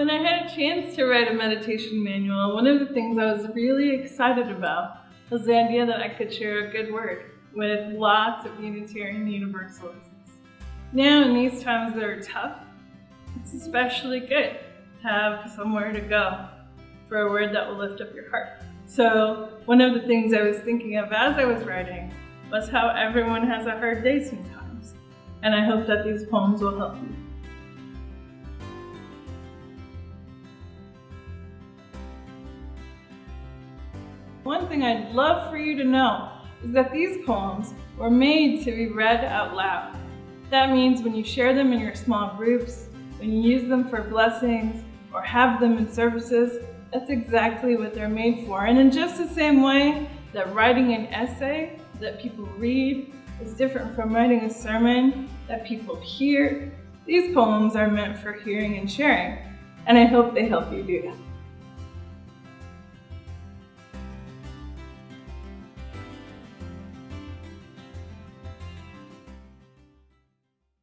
When I had a chance to write a meditation manual, one of the things I was really excited about was the idea that I could share a good word with lots of Unitarian Universalists. Now, in these times that are tough, it's especially good to have somewhere to go for a word that will lift up your heart. So, one of the things I was thinking of as I was writing was how everyone has a hard day sometimes. And I hope that these poems will help you. One thing I'd love for you to know is that these poems were made to be read out loud. That means when you share them in your small groups, when you use them for blessings, or have them in services, that's exactly what they're made for. And in just the same way that writing an essay that people read is different from writing a sermon that people hear, these poems are meant for hearing and sharing. And I hope they help you do that.